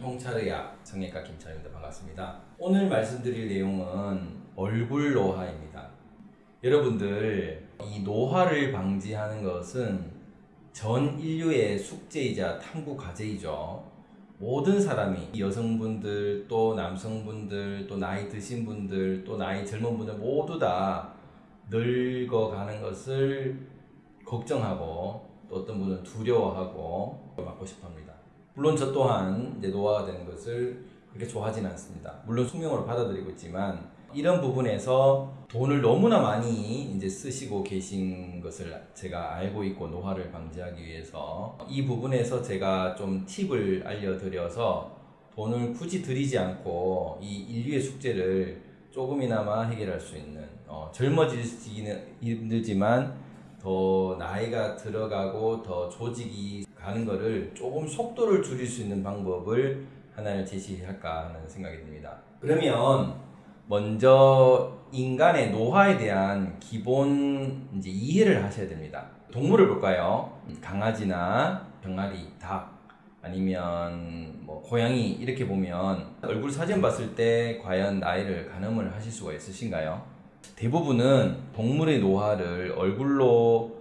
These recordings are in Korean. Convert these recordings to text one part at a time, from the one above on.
통찰의학 성형외과 김찬입니다. 반갑습니다. 오늘 말씀드릴 내용은 얼굴 노화입니다. 여러분들 이 노화를 방지하는 것은 전 인류의 숙제이자 탐구 과제이죠. 모든 사람이 여성분들 또 남성분들 또 나이 드신 분들 또 나이 젊은 분들 모두 다 늙어가는 것을 걱정하고 또 어떤 분은 두려워하고 막고 싶어 합니다. 물론 저 또한 이제 노화가 되는 것을 그렇게 좋아하진 않습니다. 물론 숙명으로 받아들이고 있지만 이런 부분에서 돈을 너무나 많이 이제 쓰시고 계신 것을 제가 알고 있고 노화를 방지하기 위해서 이 부분에서 제가 좀 팁을 알려드려서 돈을 굳이 들이지 않고 이 인류의 숙제를 조금이나마 해결할 수 있는 어, 젊어지기는 힘들지만 더 나이가 들어가고 더 조직이 가는 거를 조금 속도를 줄일 수 있는 방법을 하나를 제시할까 하는 생각이 듭니다. 그러면 먼저 인간의 노화에 대한 기본 이제 이해를 하셔야 됩니다. 동물을 볼까요? 강아지나 병아리, 닭 아니면 뭐 고양이 이렇게 보면 얼굴 사진 봤을 때 과연 나이를 가늠을 하실 수가 있으신가요? 대부분은 동물의 노화를 얼굴로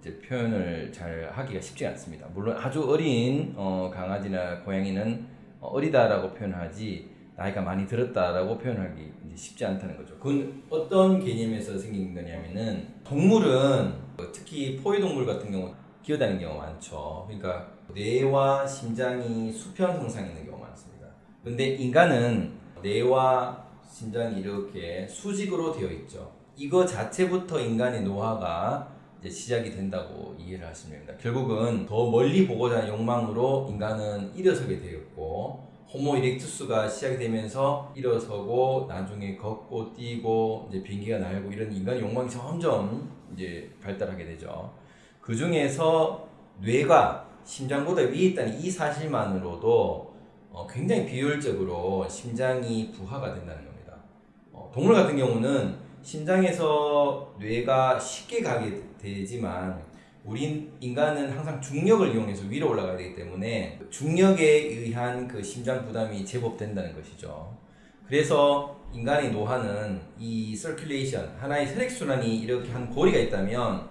이제 표현을 잘 하기가 쉽지 않습니다. 물론 아주 어린 어, 강아지나 고양이는 어리다라고 표현하지 나이가 많이 들었다라고 표현하기 쉽지 않다는 거죠. 그건 어떤 개념에서 생긴 거냐면은 동물은 특히 포유동물 같은 경우 기어다니는 경우가 많죠. 그러니까 뇌와 심장이 수평 형상 있는 경우가 많습니다. 근데 인간은 뇌와 심장이 이렇게 수직으로 되어 있죠. 이거 자체부터 인간의 노화가 이제 시작이 된다고 이해를 하시면 됩니다. 결국은 더 멀리 보고자 하는 욕망으로 인간은 일어서게 되었고 호모 이렉투스가 시작이 되면서 일어서고 나중에 걷고 뛰고 이제 비행기가 날고 이런 인간의 욕망이 점점 이제 발달하게 되죠. 그 중에서 뇌가 심장보다 위에 있다는 이 사실만으로도 어, 굉장히 비효율적으로 심장이 부하가 된다는 겁니다. 어, 동물 같은 경우는 심장에서 뇌가 쉽게 가게 되지만 우린 인간은 항상 중력을 이용해서 위로 올라가야 되기 때문에 중력에 의한 그 심장 부담이 제법 된다는 것이죠. 그래서 인간의 노화는 이 서큘레이션 하나의 혈액순환이 이렇게 한 고리가 있다면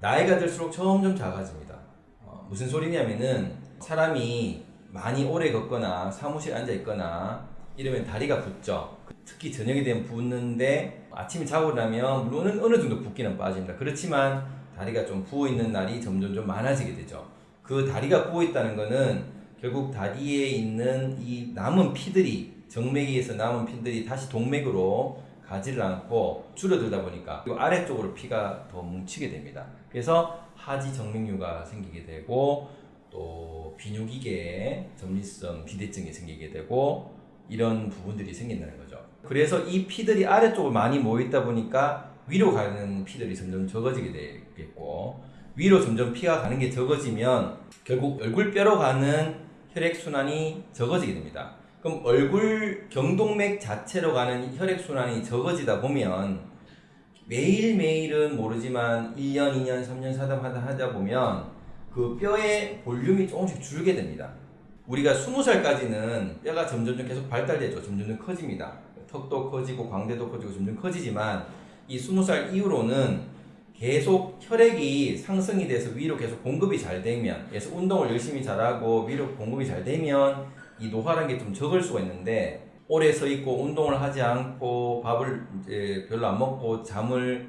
나이가 들수록 점점 작아집니다. 어, 무슨 소리냐면은 사람이 많이 오래 걷거나 사무실 앉아 있거나 이러면 다리가 붓죠. 특히 저녁이 되면 붓는데 아침에 자고 나면 물론 어느 정도 붓기는 빠집니다. 그렇지만 다리가 좀 부어 있는 날이 점점 좀 많아지게 되죠. 그 다리가 부어 있다는 거는 결국 다리에 있는 이 남은 피들이 정맥에서 남은 피들이 다시 동맥으로 가지를 않고 줄어들다 보니까 이 아래쪽으로 피가 더 뭉치게 됩니다. 그래서 하지 정맥류가 생기게 되고 또 비뇨기계 전립선 비대증이 생기게 되고 이런 부분들이 생긴다는 거죠. 그래서 이 피들이 아래쪽으로 많이 모여있다 보니까 위로 가는 피들이 점점 적어지게 되겠고 위로 점점 피가 가는 게 적어지면 결국 얼굴뼈로 가는 혈액순환이 적어지게 됩니다. 그럼 얼굴 경동맥 자체로 가는 혈액순환이 적어지다 보면 매일매일은 모르지만 1년, 2년, 3년 사담하다 하다 보면 그 뼈의 볼륨이 조금씩 줄게 됩니다. 우리가 20살까지는 뼈가 점점 계속 발달되죠. 점점 커집니다. 턱도 커지고 광대도 커지고 점점 커지지만 이 20살 이후로는 계속 혈액이 상승이 돼서 위로 계속 공급이 잘 되면 그래서 운동을 열심히 잘하고 위로 공급이 잘 되면 이 노화라는 게 좀 적을 수가 있는데 오래 서 있고 운동을 하지 않고 밥을 이제 별로 안 먹고 잠을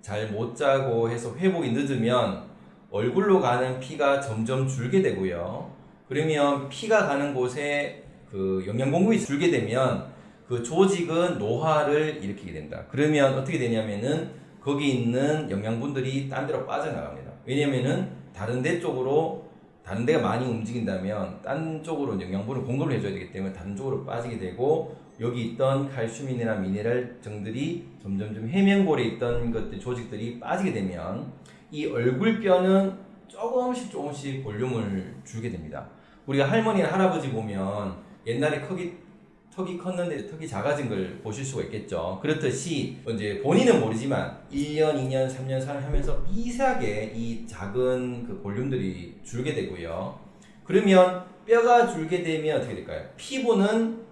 잘 못 자고 해서 회복이 늦으면 얼굴로 가는 피가 점점 줄게 되고요. 그러면 피가 가는 곳에 그 영양 공급이 줄게 되면 그 조직은 노화를 일으키게 된다. 그러면 어떻게 되냐면은 거기 있는 영양분들이 딴 데로 빠져나갑니다. 왜냐면은 다른 데 쪽으로 다른 데가 많이 움직인다면 딴 쪽으로 영양분을 공급을 해줘야 되기 때문에 다른 쪽으로 빠지게 되고 여기 있던 칼슘이나 미네랄 정들이 점점 좀 해면골에 있던 것들 조직들이 빠지게 되면 이 얼굴뼈는 조금씩 조금씩 볼륨을 줄게 됩니다. 우리가 할머니나 할아버지 보면 옛날에 크기 턱이 컸는데 턱이 작아진 걸 보실 수가 있겠죠. 그렇듯이 이제 본인은 모르지만 1년, 2년, 3년 살하면서 미세하게 이 작은 그 볼륨들이 줄게 되고요. 그러면 뼈가 줄게 되면 어떻게 될까요? 피부는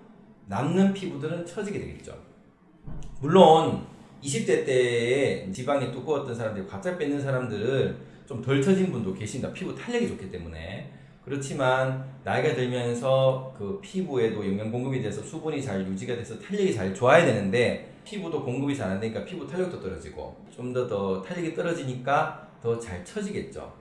남는 피부들은 처지게 되겠죠. 물론 20대 때에 지방이 두꺼웠던 사람들이 갑자기 뺏는 사람들은 좀 덜 처진 분도 계십니다. 피부 탄력이 좋기 때문에. 그렇지만 나이가 들면서 그 피부에도 영양 공급이 돼서 수분이 잘 유지가 돼서 탄력이 잘 좋아야 되는데 피부도 공급이 잘 안 되니까 피부 탄력도 떨어지고 좀 더더 탄력이 떨어지니까 더 잘 처지겠죠.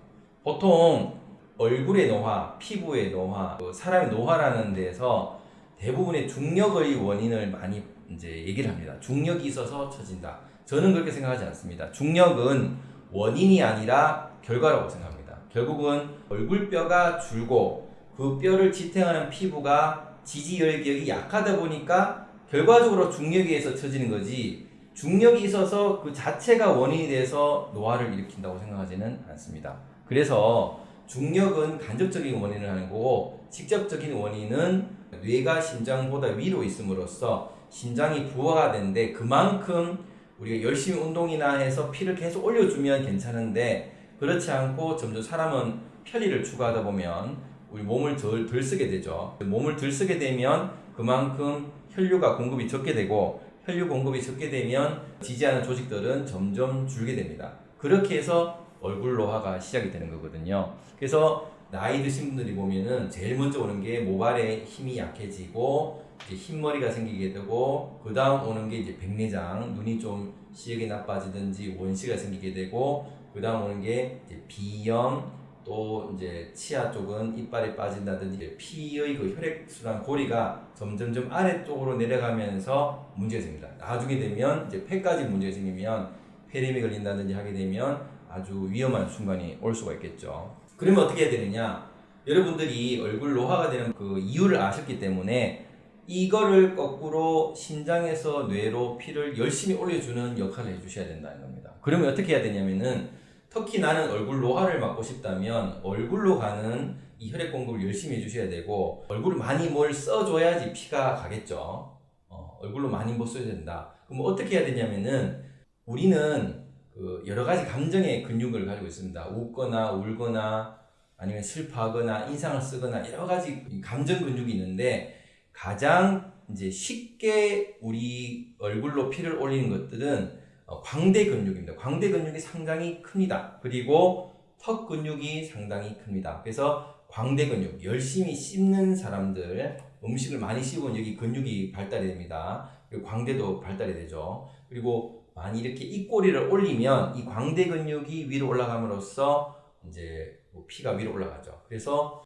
보통 얼굴의 노화, 피부의 노화, 그 사람의 노화라는 데서 대부분의 중력의 원인을 많이 이제 얘기를 합니다. 중력이 있어서 처진다. 저는 그렇게 생각하지 않습니다. 중력은 원인이 아니라 결과라고 생각합니다. 결국은 얼굴뼈가 줄고 그 뼈를 지탱하는 피부가 지지열격이 약하다 보니까 결과적으로 중력에 의해서 처지는 거지 중력이 있어서 그 자체가 원인이 돼서 노화를 일으킨다고 생각하지는 않습니다. 그래서 중력은 간접적인 원인을 하는 거고 직접적인 원인은 뇌가 심장보다 위로 있음으로써 심장이 부하가 되는데 그만큼 우리가 열심히 운동이나 해서 피를 계속 올려주면 괜찮은데 그렇지 않고 점점 사람은 편리를 추구하다 보면 우리 몸을 덜, 덜 쓰게 되죠. 몸을 덜 쓰게 되면 그만큼 혈류가 공급이 적게 되고 혈류 공급이 적게 되면 지지하는 조직들은 점점 줄게 됩니다. 그렇게 해서 얼굴 노화가 시작이 되는 거거든요. 그래서 나이 드신 분들이 보면은 제일 먼저 오는 게 모발에 힘이 약해지고 이제 흰머리가 생기게 되고 그 다음 오는 게 이제 백내장 눈이 좀 시력이 나빠지든지 원시가 생기게 되고 그 다음 오는 게 이제 비염 또 이제 치아 쪽은 이빨이 빠진다든지 피의 그 혈액순환 고리가 점점점 아래쪽으로 내려가면서 문제가 생깁니다. 나중에 되면 이제 폐까지 문제가 생기면 폐렴이 걸린다든지 하게 되면 아주 위험한 순간이 올 수가 있겠죠. 그러면 어떻게 해야 되느냐? 여러분들이 얼굴 노화가 되는 그 이유를 아셨기 때문에 이거를 거꾸로 신장에서 뇌로 피를 열심히 올려주는 역할을 해주셔야 된다는 겁니다. 그러면 어떻게 해야 되냐면은 특히 나는 얼굴 노화를 막고 싶다면 얼굴로 가는 이 혈액 공급을 열심히 해주셔야 되고 얼굴을 많이 뭘 써줘야지 피가 가겠죠. 어, 얼굴로 많이 못 써야 된다. 그럼 어떻게 해야 되냐면은 우리는 그 여러 가지 감정의 근육을 가지고 있습니다. 웃거나 울거나 아니면 슬퍼하거나 인상을 쓰거나 여러 가지 감정 근육이 있는데 가장 이제 쉽게 우리 얼굴로 피를 올리는 것들은 어, 광대 근육입니다. 광대 근육이 상당히 큽니다. 그리고 턱 근육이 상당히 큽니다. 그래서 광대 근육, 열심히 씹는 사람들, 음식을 많이 씹으면 여기 근육이 발달이 됩니다. 그리고 광대도 발달이 되죠. 그리고 많이 이렇게 입꼬리를 올리면 이 광대 근육이 위로 올라감으로써 이제 뭐 피가 위로 올라가죠. 그래서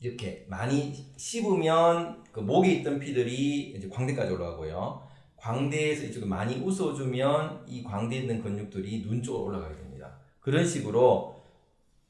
이렇게 많이 씹으면 그 목에 있던 피들이 이제 광대까지 올라가고요. 광대에서 이쪽에 많이 웃어주면 이 광대에 있는 근육들이 눈 쪽으로 올라가게 됩니다. 그런 식으로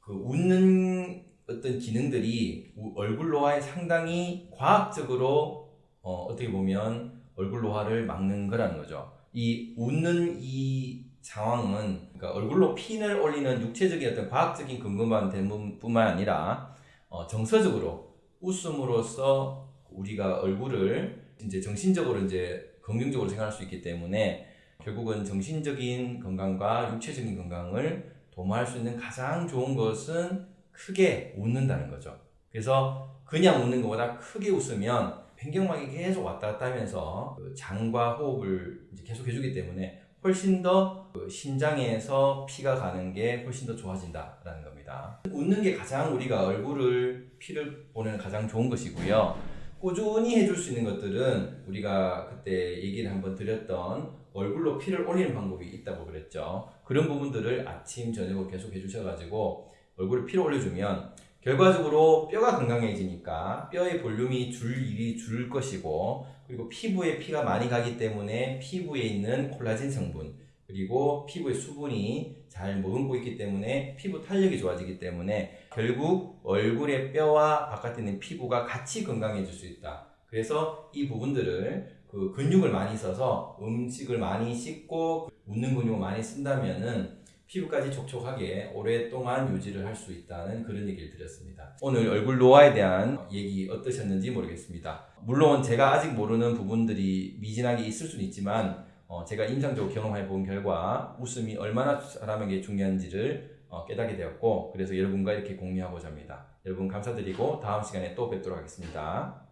그 웃는 어떤 기능들이 우- 얼굴 노화에 상당히 과학적으로 어, 어떻게 보면 얼굴 노화를 막는 거라는 거죠. 이 웃는 이 상황은 그러니까 얼굴로 핀을 올리는 육체적인 어떤 과학적인 근거만 된 분- 뿐만 아니라 어, 정서적으로 웃음으로써 우리가 얼굴을 이제 정신적으로 이제 긍정적으로 생각할 수 있기 때문에 결국은 정신적인 건강과 육체적인 건강을 도모할 수 있는 가장 좋은 것은 크게 웃는다는 거죠. 그래서 그냥 웃는 것보다 크게 웃으면 횡격막이 계속 왔다 갔다 하면서 그 장과 호흡을 계속 해주기 때문에 훨씬 더그 신장에서 피가 가는 게 훨씬 더 좋아진다라는 겁니다. 웃는 게 가장 우리가 얼굴을 피를 보내는 가장 좋은 것이고요. 꾸준히 해줄 수 있는 것들은 우리가 그때 얘기를 한번 드렸던 얼굴로 피를 올리는 방법이 있다고 그랬죠. 그런 부분들을 아침, 저녁으로 계속 해주셔가지고 얼굴에 피를 올려주면 결과적으로 뼈가 건강해지니까 뼈의 볼륨이 줄 일이 줄 것이고 그리고 피부에 피가 많이 가기 때문에 피부에 있는 콜라겐 성분 그리고 피부의 수분이 잘 머금고 있기 때문에 피부 탄력이 좋아지기 때문에 결국 얼굴의 뼈와 바깥에 있는 피부가 같이 건강해질 수 있다. 그래서 이 부분들을 그 근육을 많이 써서 음식을 많이 씹고 웃는 근육을 많이 쓴다면은 피부까지 촉촉하게 오랫동안 유지를 할 수 있다는 그런 얘기를 드렸습니다. 오늘 얼굴 노화에 대한 얘기 어떠셨는지 모르겠습니다. 물론 제가 아직 모르는 부분들이 미진하게 있을 수는 있지만 어, 제가 임상적으로 경험해 본 결과 웃음이 얼마나 사람에게 중요한지를 어, 깨닫게 되었고 그래서 여러분과 이렇게 공유하고자 합니다. 여러분 감사드리고 다음 시간에 또 뵙도록 하겠습니다.